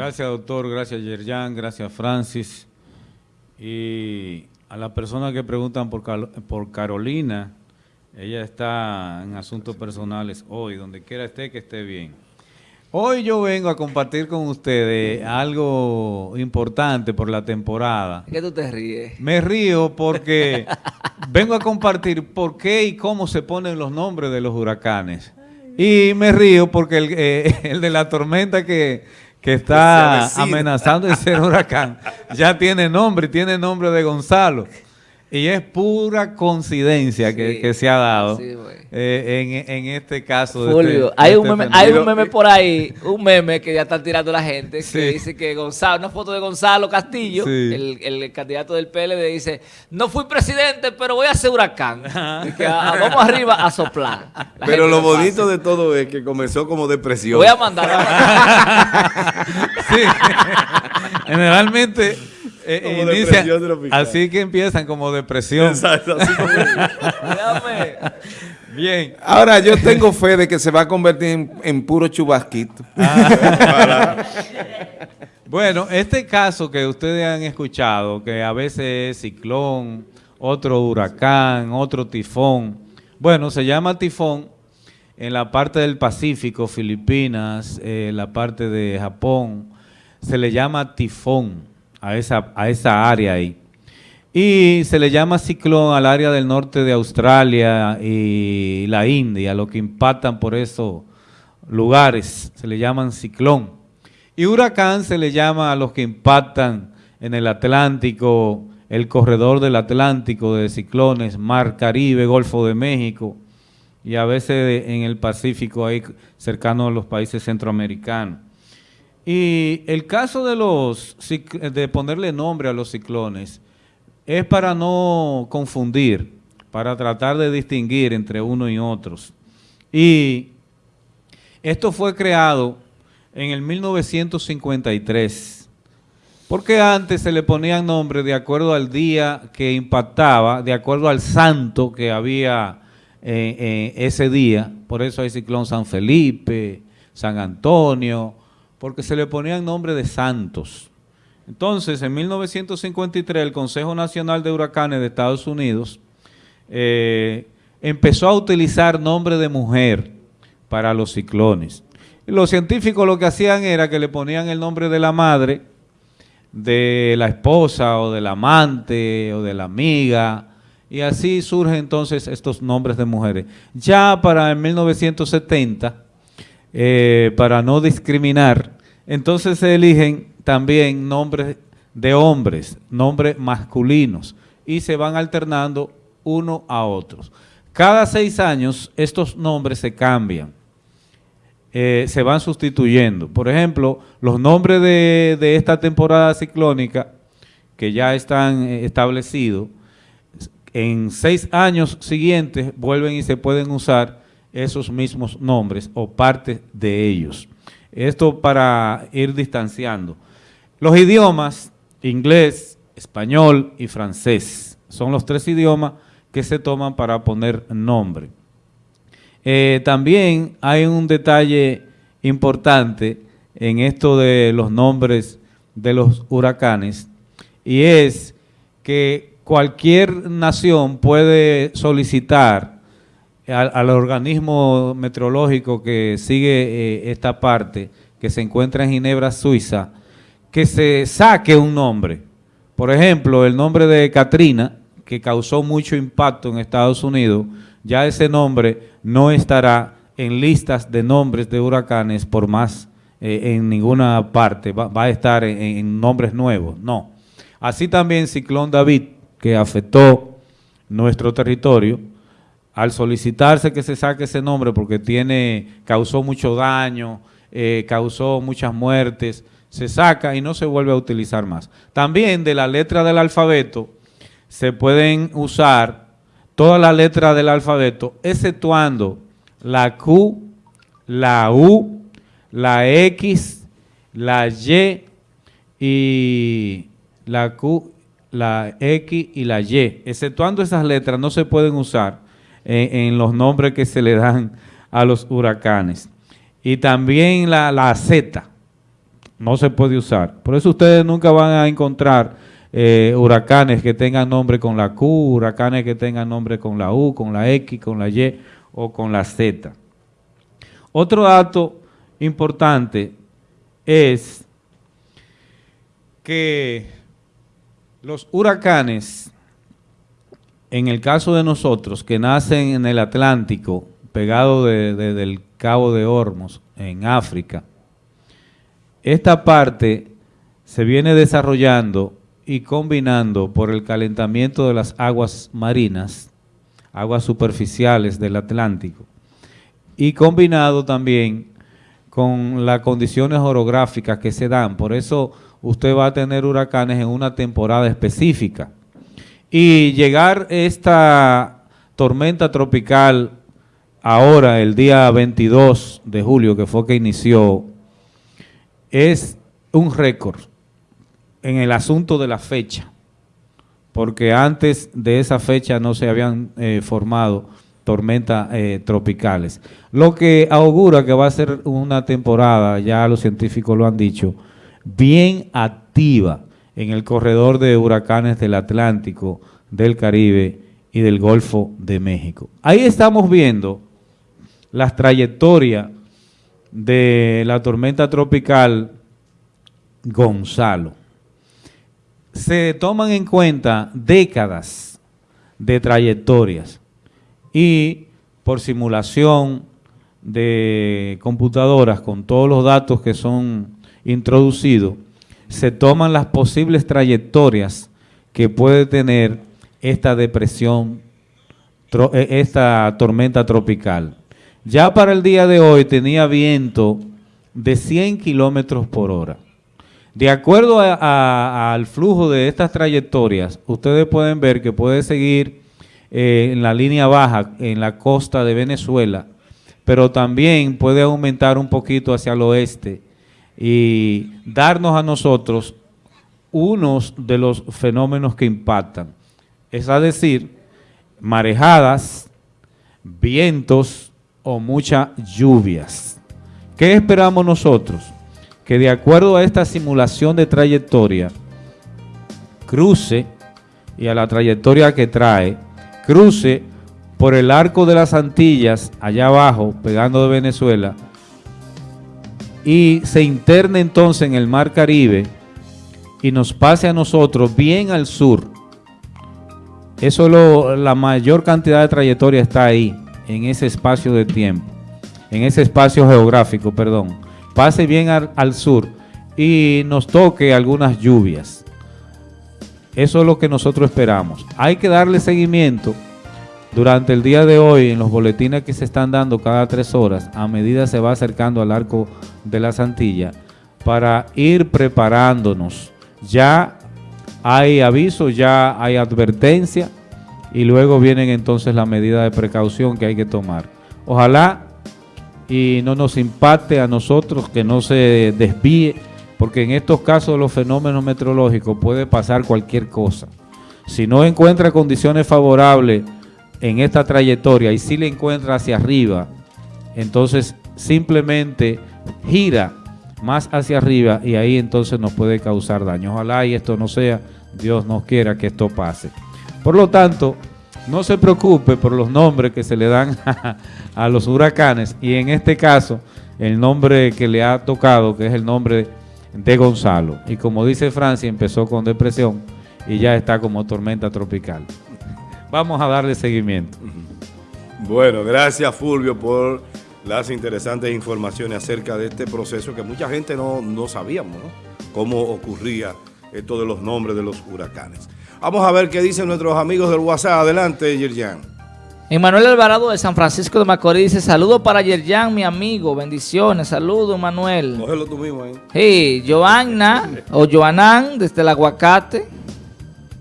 Gracias, doctor. Gracias, Yerjan. Gracias, Francis. Y a las personas que preguntan por, por Carolina, ella está en asuntos personales hoy, donde quiera esté, que esté bien. Hoy yo vengo a compartir con ustedes algo importante por la temporada. ¿Qué tú te ríes? Me río porque vengo a compartir por qué y cómo se ponen los nombres de los huracanes. Y me río porque el, eh, de la tormenta que, que está amenazando de ser huracán ya tiene nombre, tiene nombre de Gonzalo. Y es pura coincidencia que, se ha dado eh, en, este caso. Este- Julio, hay, un, este meme, hay un meme por ahí, un meme que ya están tirando la gente, que dice que Gonzalo, una foto de Gonzalo Castillo, el, candidato del PLD, dice, no fui presidente, pero voy a ser huracán. que, ah, vamos arriba a soplar. pero lo bonito de todo es que comenzó como depresión. Voy a mandar. A... sí, generalmente eh, así que empiezan como depresión. Exacto, así como... Bien. Ahora yo tengo fe de que se va a convertir en, puro chubasquito. Ah. bueno, este caso que ustedes han escuchado, que a veces es ciclón, otro huracán, otro tifón. Bueno, se llama tifón en la parte del Pacífico, Filipinas, eh, la parte de Japón, se le llama tifón a esa, a esa área ahí. Y se le llama ciclón al área del norte de Australia y la India, lo que impactan por esos lugares, se le llaman ciclón. Y huracán se le llama a los que impactan en el Atlántico, el corredor del Atlántico de ciclones, Mar Caribe, Golfo de México, y a veces en el Pacífico ahí cercano a los países centroamericanos. Y el caso de los de ponerle nombre a los ciclones es para no confundir, para tratar de distinguir entre uno y otros. Y esto fue creado en el 1953, porque antes se le ponían nombres de acuerdo al día que impactaba, de acuerdo al santo que había eh, eh, ese día, por eso hay ciclón San Felipe, San Antonio, porque se le ponían nombre de santos. Entonces, en 1953, el Consejo Nacional de Huracanes de Estados Unidos eh, empezó a utilizar nombre de mujer para los ciclones. los científicos lo que hacían era que le ponían el nombre de la madre, de la esposa o del amante o de la amiga, y así surgen entonces estos nombres de mujeres. Ya para el 1970 eh, para no discriminar, entonces se eligen también nombres de hombres, nombres masculinos, y se van alternando uno a otros. Cada seis años estos nombres se cambian, eh, se van sustituyendo. Por ejemplo, los nombres de, esta temporada ciclónica, que ya están eh, establecidos, en seis años siguientes vuelven y se pueden usar esos mismos nombres o parte de ellos. Esto para ir distanciando. Los idiomas, inglés, español y francés, son los tres idiomas que se toman para poner nombre. Eh, también hay un detalle importante en esto de los nombres de los huracanes y es que cualquier nación puede solicitar al, organismo meteorológico que sigue eh, esta parte, que se encuentra en Ginebra, Suiza, que se saque un nombre. Por ejemplo, el nombre de Katrina, que causó mucho impacto en Estados Unidos, ya ese nombre no estará en listas de nombres de huracanes por más eh, en ninguna parte, va, a estar en, en, nombres nuevos, no. Así también Ciclón David, que afectó nuestro territorio, al solicitarse que se saque ese nombre porque tiene, causó mucho daño, eh, causó muchas muertes, se saca y no se vuelve a utilizar más. También de la letra del alfabeto se pueden usar todas las letras del alfabeto, exceptuando la Q, la U, la X, la Y y la Q, la X y la Y. Exceptuando esas letras no se pueden usar en, los nombres que se le dan a los huracanes. Y también la, Z, no se puede usar. Por eso ustedes nunca van a encontrar eh, huracanes que tengan nombre con la Q, huracanes que tengan nombre con la U, con la X, con la Y o con la Z. Otro dato importante es que los huracanes, en el caso de nosotros, que nacen en el Atlántico, pegado del Cabo de Hormos, en África, esta parte se viene desarrollando y combinando por el calentamiento de las aguas marinas, aguas superficiales del Atlántico, y combinado también con las condiciones orográficas que se dan. Por eso usted va a tener huracanes en una temporada específica. Y llegar esta tormenta tropical ahora, el día 22 de julio, que fue que inició, es un récord en el asunto de la fecha, porque antes de esa fecha no se habían eh, formado tormentas eh, tropicales. Lo que augura que va a ser una temporada, ya los científicos lo han dicho, bien activa en el corredor de huracanes del Atlántico, del Caribe y del Golfo de México. Ahí estamos viendo las trayectorias de la tormenta tropical Gonzalo. Se toman en cuenta décadas de trayectorias y por simulación de computadoras con todos los datos que son introducidos, se toman las posibles trayectorias que puede tener esta depresión, eh, esta tormenta tropical. Ya para el día de hoy tenía viento de 100 kilómetros por hora. De acuerdo al flujo de estas trayectorias, ustedes pueden ver que puede seguir eh, en la línea baja en la costa de Venezuela, pero también puede aumentar un poquito hacia el oeste y darnos a nosotros unos de los fenómenos que impactan. Es decir, marejadas, vientos, o muchas lluvias. ¿Qué esperamos nosotros? Que de acuerdo a esta simulación de trayectoria, cruce y a la trayectoria que trae, cruce por el arco de las Antillas, allá abajo, pegando de Venezuela, y se interne entonces en el Mar Caribe y nos pase a nosotros bien al sur. Eso lo, la mayor cantidad de trayectoria está ahí en ese espacio de tiempo, en ese espacio geográfico, perdón, pase bien al, sur y nos toque algunas lluvias. Eso es lo que nosotros esperamos. Hay que darle seguimiento durante el día de hoy en los boletines que se están dando cada tres horas a medida se va acercando al arco de la Santilla para ir preparándonos. Ya hay aviso, ya hay advertencia y luego vienen entonces las medidas de precaución que hay que tomar. Ojalá y no nos impacte a nosotros, que no se desvíe, porque en estos casos los fenómenos meteorológicos puede pasar cualquier cosa. Si no encuentra condiciones favorables en esta trayectoria y si le encuentra hacia arriba, entonces simplemente gira más hacia arriba y ahí entonces nos puede causar daño. Ojalá y esto no sea, Dios nos quiera que esto pase. Por lo tanto, no se preocupe por los nombres que se le dan a, los huracanes y en este caso el nombre que le ha tocado, que es el nombre de Gonzalo. Y como dice Francia, empezó con depresión y ya está como tormenta tropical. Vamos a darle seguimiento. Bueno, gracias Fulvio por las interesantes informaciones acerca de este proceso que mucha gente no, no sabíamos, ¿no? Cómo ocurría esto de los nombres de los huracanes. Vamos a ver qué dicen nuestros amigos del WhatsApp. Adelante, Yerjan. Emanuel Alvarado de San Francisco de Macorís dice, saludo para Yerjan, mi amigo, bendiciones, saludo Emanuel. Cógelo tú mismo ahí. Sí, Joanna, o Joanán, desde el aguacate,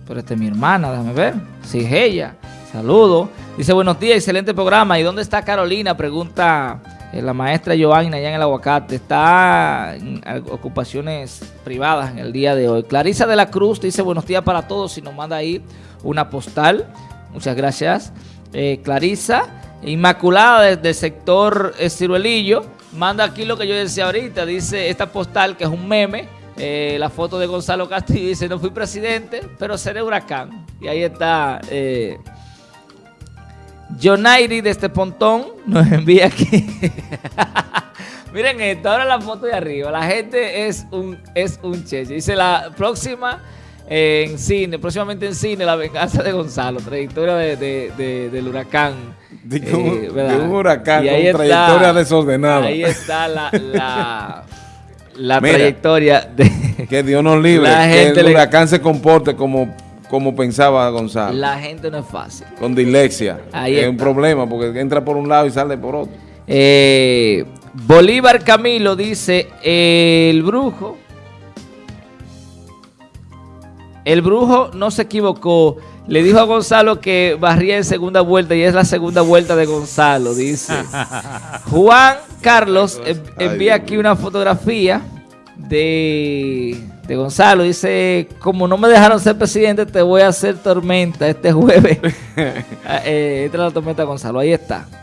pero esta es mi hermana, déjame ver, sí, es ella, saludo. Dice, buenos días, excelente programa, ¿y dónde está Carolina? Pregunta eh, la maestra Joanna allá en el aguacate está en ocupaciones privadas en el día de hoy. Clarisa de la Cruz dice buenos días para todos y nos manda ahí una postal. Muchas gracias. Eh, Clarisa. Inmaculada desde sector Ciruelillo manda aquí lo que yo decía ahorita. Dice esta postal que es un meme. Eh, la foto de Gonzalo Castillo dice, no fui presidente, pero seré huracán. Y ahí está eh, Jonairi de este pontón. Nos envía aquí. Miren esto, ahora la foto de arriba. La gente es un, es un cheche. Dice la próxima eh, en cine, próximamente en cine, La venganza de Gonzalo, trayectoria de, de- de- del huracán. De Eh, un, un huracán Y con ahí está- trayectoria desordenada. Ahí está la, la, la Mira. trayectoria de Que Dios nos libre. La que gente el le- huracán se comporte como, como pensaba Gonzalo. la gente no es fácil. Con dislexia. Ahí es está. un problema porque entra por un lado y sale por otro. Eh, Bolívar Camilo dice, el brujo, el brujo no se equivocó, le dijo a Gonzalo que barría en segunda vuelta y es la segunda vuelta de Gonzalo, dice. Juan Carlos en- envía aquí una fotografía de, de Gonzalo, dice, como no me dejaron ser presidente, te voy a hacer tormenta este jueves. Ah, eh, es la tormenta Gonzalo, ahí está.